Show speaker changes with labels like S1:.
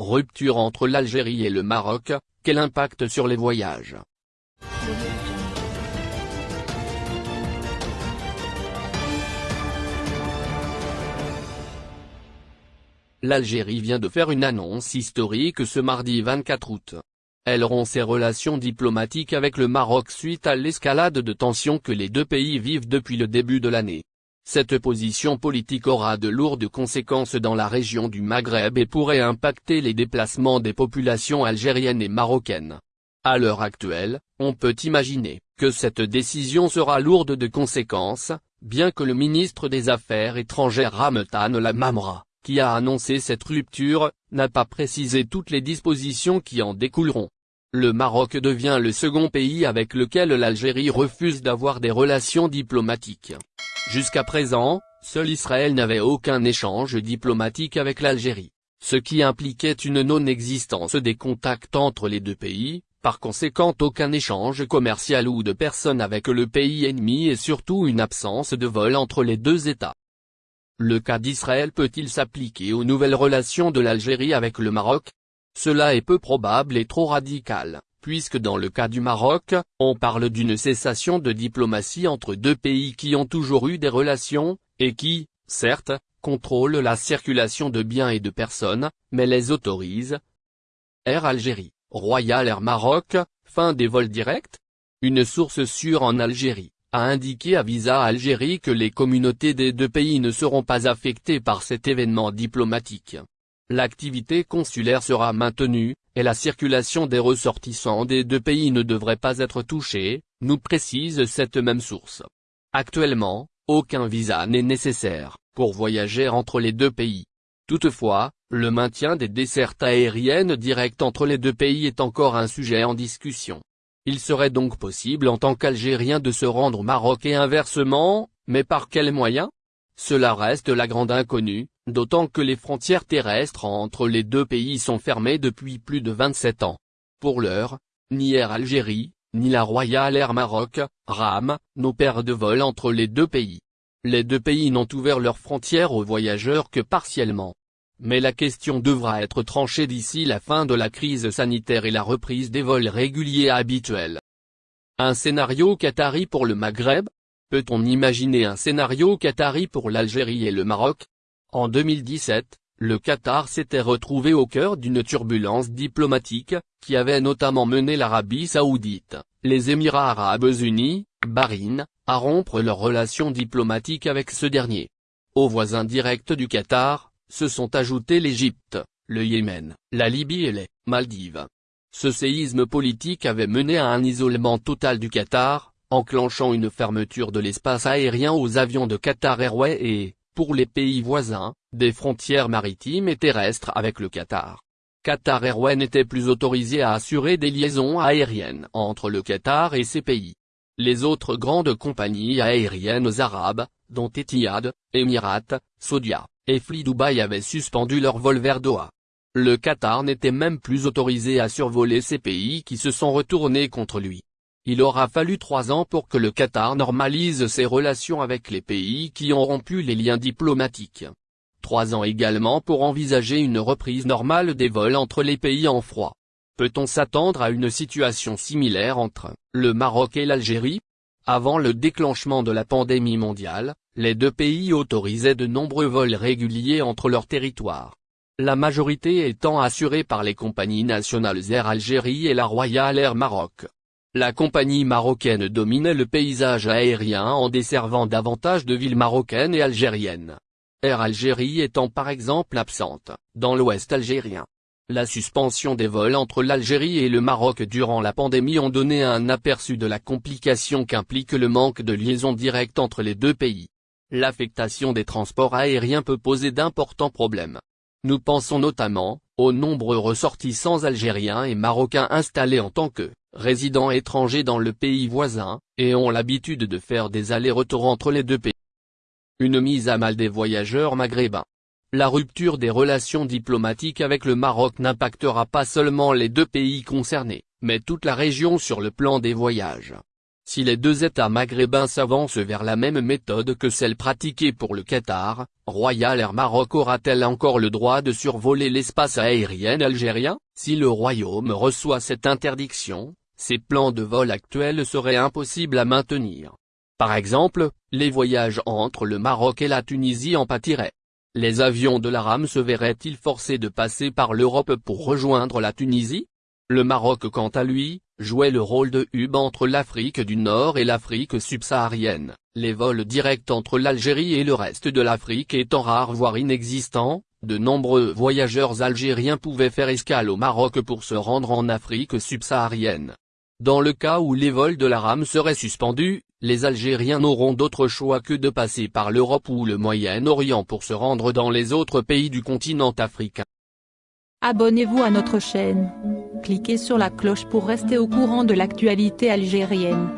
S1: Rupture entre l'Algérie et le Maroc, quel impact sur les voyages? L'Algérie vient de faire une annonce historique ce mardi 24 août. Elle rompt ses relations diplomatiques avec le Maroc suite à l'escalade de tensions que les deux pays vivent depuis le début de l'année. Cette position politique aura de lourdes conséquences dans la région du Maghreb et pourrait impacter les déplacements des populations algériennes et marocaines. À l'heure actuelle, on peut imaginer que cette décision sera lourde de conséquences, bien que le ministre des Affaires étrangères Ramtan Lamamra qui a annoncé cette rupture, n'a pas précisé toutes les dispositions qui en découleront. Le Maroc devient le second pays avec lequel l'Algérie refuse d'avoir des relations diplomatiques. Jusqu'à présent, seul Israël n'avait aucun échange diplomatique avec l'Algérie, ce qui impliquait une non-existence des contacts entre les deux pays, par conséquent aucun échange commercial ou de personnes avec le pays ennemi et surtout une absence de vol entre les deux États. Le cas d'Israël peut-il s'appliquer aux nouvelles relations de l'Algérie avec le Maroc? Cela est peu probable et trop radical, puisque dans le cas du Maroc, on parle d'une cessation de diplomatie entre deux pays qui ont toujours eu des relations, et qui, certes, contrôlent la circulation de biens et de personnes, mais les autorisent. Air Algérie, Royal Air Maroc, fin des vols directs Une source sûre en Algérie a indiqué à Visa Algérie que les communautés des deux pays ne seront pas affectées par cet événement diplomatique. L'activité consulaire sera maintenue, et la circulation des ressortissants des deux pays ne devrait pas être touchée, nous précise cette même source. Actuellement, aucun visa n'est nécessaire, pour voyager entre les deux pays. Toutefois, le maintien des dessertes aériennes directes entre les deux pays est encore un sujet en discussion. Il serait donc possible en tant qu'Algérien de se rendre au Maroc et inversement, mais par quels moyens? Cela reste la grande inconnue, d'autant que les frontières terrestres entre les deux pays sont fermées depuis plus de 27 ans. Pour l'heure, ni Air Algérie, ni la Royal Air Maroc, RAM, n'opèrent de vol entre les deux pays. Les deux pays n'ont ouvert leurs frontières aux voyageurs que partiellement. Mais la question devra être tranchée d'ici la fin de la crise sanitaire et la reprise des vols réguliers habituels. Un scénario qatari pour le Maghreb Peut-on imaginer un scénario qatari pour l'Algérie et le Maroc? En 2017, le Qatar s'était retrouvé au cœur d'une turbulence diplomatique, qui avait notamment mené l'Arabie Saoudite, les Émirats Arabes Unis, Bahreïn, à rompre leurs relations diplomatiques avec ce dernier. Aux voisins directs du Qatar, se sont ajoutés l'Égypte, le Yémen, la Libye et les Maldives. Ce séisme politique avait mené à un isolement total du Qatar, enclenchant une fermeture de l'espace aérien aux avions de Qatar Airways et, pour les pays voisins, des frontières maritimes et terrestres avec le Qatar. Qatar Airways n'était plus autorisé à assurer des liaisons aériennes entre le Qatar et ses pays. Les autres grandes compagnies aériennes arabes, dont Etihad, Emirates, Saudia, et Fly Dubai avaient suspendu leur vol vers Doha. Le Qatar n'était même plus autorisé à survoler ces pays qui se sont retournés contre lui. Il aura fallu trois ans pour que le Qatar normalise ses relations avec les pays qui ont rompu les liens diplomatiques. Trois ans également pour envisager une reprise normale des vols entre les pays en froid. Peut-on s'attendre à une situation similaire entre le Maroc et l'Algérie? Avant le déclenchement de la pandémie mondiale, les deux pays autorisaient de nombreux vols réguliers entre leurs territoires. La majorité étant assurée par les compagnies nationales Air Algérie et la Royal Air Maroc. La compagnie marocaine dominait le paysage aérien en desservant davantage de villes marocaines et algériennes. Air Algérie étant par exemple absente, dans l'ouest algérien. La suspension des vols entre l'Algérie et le Maroc durant la pandémie ont donné un aperçu de la complication qu'implique le manque de liaison directe entre les deux pays l'affectation des transports aériens peut poser d'importants problèmes. Nous pensons notamment, aux nombreux ressortissants algériens et marocains installés en tant que résidents étrangers dans le pays voisin, et ont l'habitude de faire des allers-retours entre les deux pays. Une mise à mal des voyageurs maghrébins. La rupture des relations diplomatiques avec le Maroc n'impactera pas seulement les deux pays concernés, mais toute la région sur le plan des voyages. Si les deux États maghrébins s'avancent vers la même méthode que celle pratiquée pour le Qatar, Royal Air Maroc aura-t-elle encore le droit de survoler l'espace aérien algérien? Si le Royaume reçoit cette interdiction, ses plans de vol actuels seraient impossibles à maintenir. Par exemple, les voyages entre le Maroc et la Tunisie en pâtiraient. Les avions de la RAM se verraient-ils forcés de passer par l'Europe pour rejoindre la Tunisie? Le Maroc quant à lui, jouait le rôle de hub entre l'Afrique du Nord et l'Afrique subsaharienne, les vols directs entre l'Algérie et le reste de l'Afrique étant rares voire inexistants, de nombreux voyageurs algériens pouvaient faire escale au Maroc pour se rendre en Afrique subsaharienne. Dans le cas où les vols de la RAM seraient suspendus, les Algériens n'auront d'autre choix que de passer par l'Europe ou le Moyen-Orient pour se rendre dans les autres pays du continent africain.
S2: Abonnez-vous à notre chaîne. Cliquez sur la cloche pour rester au courant de l'actualité algérienne.